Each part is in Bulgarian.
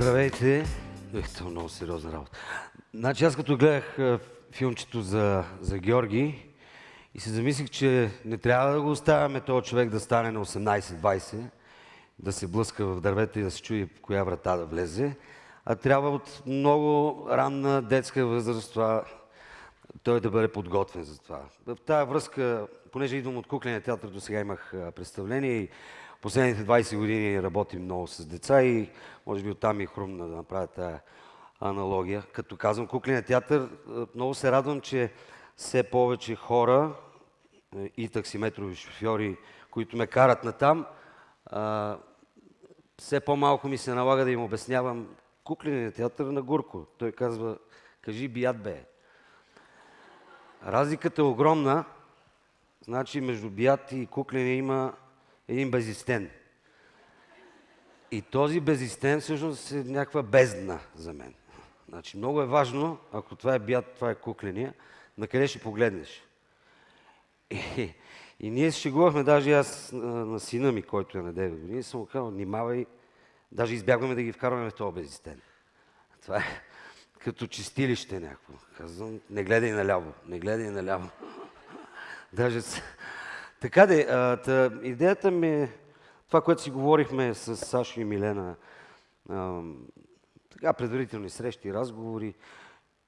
Здравейте! Ех, това е много сериозна работа. Значи аз като гледах филмчето за, за Георги и се замислих, че не трябва да го оставяме този човек да стане на 18-20, да се блъска в дървета и да се чуи в коя врата да влезе, а трябва от много ранна детска възраст това, той да бъде подготвен за това. В тази връзка, понеже идвам от кукления театър, до сега имах представление и последните 20 години работим много с деца и може би оттам ми е хрумна да направя тази аналогия. Като казвам кукления театър, много се радвам, че все повече хора и таксиметрови шофьори, които ме карат на там, все по-малко ми се налага да им обяснявам кукления театър на Гурко. Той казва, кажи бият бе. Разликата е огромна. Значи между бият и кукления има един безистен. И този безистен всъщност е някаква бездна за мен. Значи много е важно, ако това е бят, това е кукления, на къде ще погледнеш. И, и ние шегувахме, даже аз на, на сина ми, който е на 9 години, съм му казал, внимавай, даже избягваме да ги вкарваме в този безистен. Това е като чистилище някакво. Казвам, не гледай наляво, не гледай наляво. Даже така де, а, та, идеята ми това, което си говорихме с Сашо и Милена, а, така предварителни срещи разговори,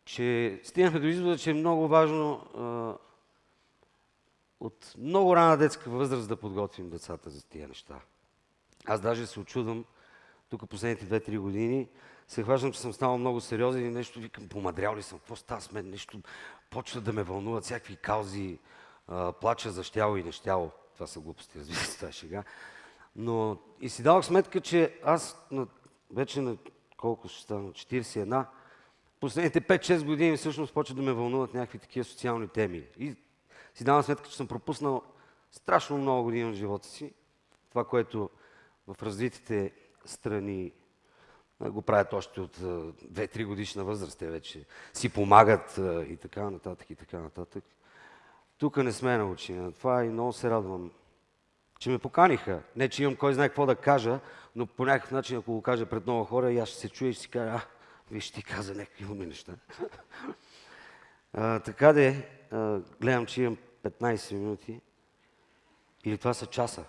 че стигнахме до извода, че е много важно а, от много рана детска възраст да подготвим децата за тия неща. Аз даже се очудвам, тук последните 2-3 години, се хващам, че съм станал много сериозен и нещо викам, помадрял ли съм, какво става с мен, нещо почва да ме вълнуват, всякакви каузи, плача за щяло и нещяло. Това са глупости, разбира се, това е шега. Но и си давах сметка, че аз на, вече на колко ще стана, 41, последните 5-6 години всъщност почва да ме вълнуват някакви такива социални теми. И си давам сметка, че съм пропуснал страшно много години от живота си. Това, което в развитите страни го правят още от 2-3 годишна възраст. Те вече си помагат и така нататък, и така нататък. Тук не сме научени на това и много се радвам, че ме поканиха. Не, че имам кой знае какво да кажа, но по някакъв начин, ако го кажа пред много хора, и аз ще се чуя и ще си кажа, а, виж, ти каза някакви уми неща. а, така де, а, гледам, че имам 15 минути. Или това са часа.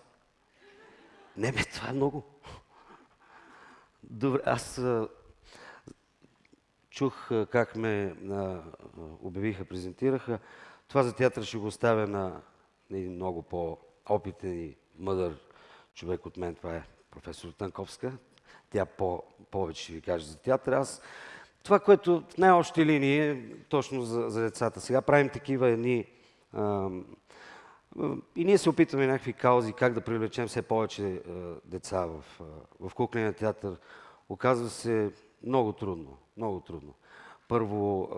Не, бе, това е много. Добре, аз а, чух как ме а, обявиха, презентираха. Това за театър ще го оставя на, един много по-опитен и мъдър човек от мен. Това е професор Танковска. Тя по, повече ще ви каже за театър. Аз това, което в най-общи линии точно за, за децата. Сега правим такива едни... А, и ние се опитваме някакви каузи, как да привлечем все повече а, деца в, а, в кукления театър. Оказва се много трудно. Много трудно. Първо,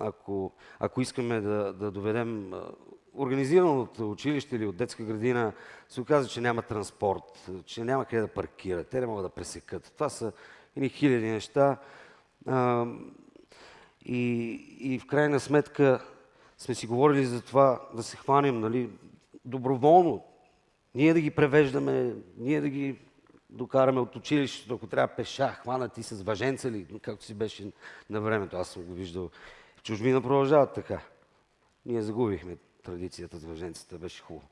ако, ако искаме да, да доведем организирано от училище или от детска градина, се оказва, че няма транспорт, че няма къде да паркират, те не могат да пресекат. Това са едни хиляди неща. и, и в крайна сметка сме си говорили за това да се хванем нали, доброволно. Ние да ги превеждаме, ние да ги докараме от училището, ако трябва пеша, хванати с въженца ли, както си беше на времето. Аз съм го виждал. В чужбина продължават така. Ние загубихме традицията с въженцата, беше хубаво.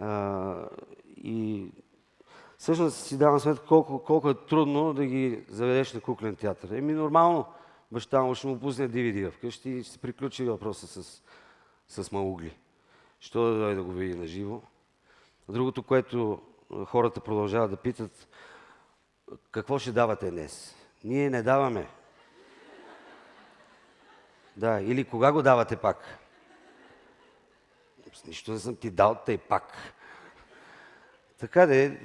А, и всъщност си давам сметка колко, колко е трудно да ги заведеш на куклен театър. Еми нормално, баща му ще му пусне DVD вкъщи и ще се приключи въпроса с, с маугли. Що да дойде да го види на живо. Другото, което хората продължават да питат какво ще давате днес. Ние не даваме. Да, или кога го давате пак? Нищо не съм ти дал, тъй пак. Така де,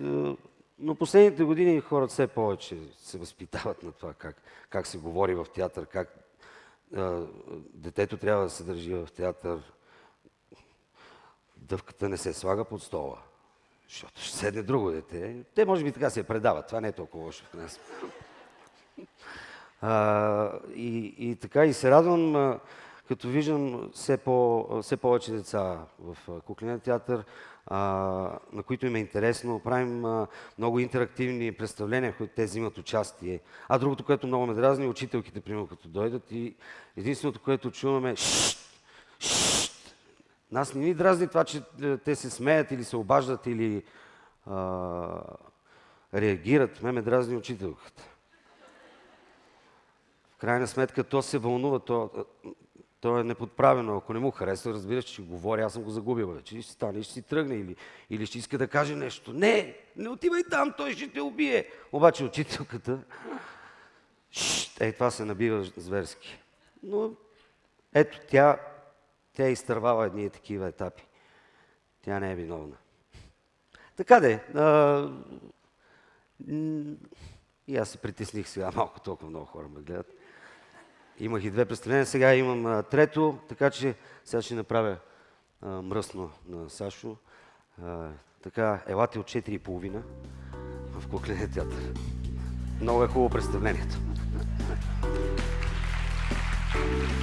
но последните години хората все повече се възпитават на това как, как се говори в театър, как а, детето трябва да се държи в театър. Дъвката не се слага под стола. Защото ще седне друго дете. Те може би така се предават. Това не е толкова лошо в нас. А, и, и така, и се радвам, като виждам все, по, все повече деца в кукления театър, а, на които им е интересно. Правим а, много интерактивни представления, в които те взимат участие. А другото, което много ме дразни, учителките, примерно, като дойдат и единственото, което чуваме шшт. Нас не ни дразни това, че е, те се смеят или се обаждат или а, реагират. Ме ме дразни учителката. В крайна сметка то се вълнува, то, то е неподправено. Ако не му харесва, разбира че говори, аз съм го загубил вече. Ще стане, ще си тръгне или, или ще иска да каже нещо. Не, не отивай там, той ще те убие. Обаче учителката, ей, това се набива зверски. Но ето, тя, тя е изтървава едни такива етапи. Тя не е виновна. Така де, а, и аз се притесних сега, малко толкова много хора ме гледат. Имах и две представления, сега имам а, трето, така че сега ще направя а, мръсно на Сашо. А, така, елате от 4,5 в кукления театър. Много е хубаво представлението. Thank you.